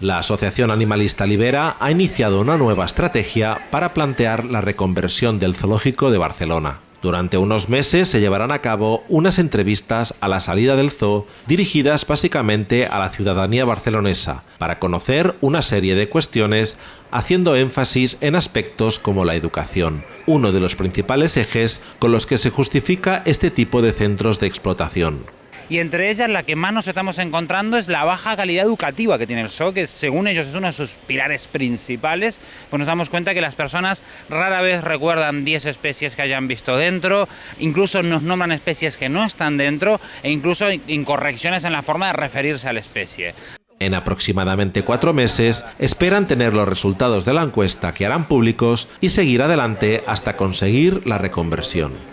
La Asociación Animalista Libera ha iniciado una nueva estrategia para plantear la reconversión del zoológico de Barcelona. Durante unos meses se llevarán a cabo unas entrevistas a la salida del zoo dirigidas básicamente a la ciudadanía barcelonesa para conocer una serie de cuestiones haciendo énfasis en aspectos como la educación, uno de los principales ejes con los que se justifica este tipo de centros de explotación y entre ellas la que más nos estamos encontrando es la baja calidad educativa que tiene el zoo, que según ellos es uno de sus pilares principales, pues nos damos cuenta que las personas rara vez recuerdan 10 especies que hayan visto dentro, incluso nos nombran especies que no están dentro e incluso incorrecciones en la forma de referirse a la especie. En aproximadamente cuatro meses esperan tener los resultados de la encuesta que harán públicos y seguir adelante hasta conseguir la reconversión.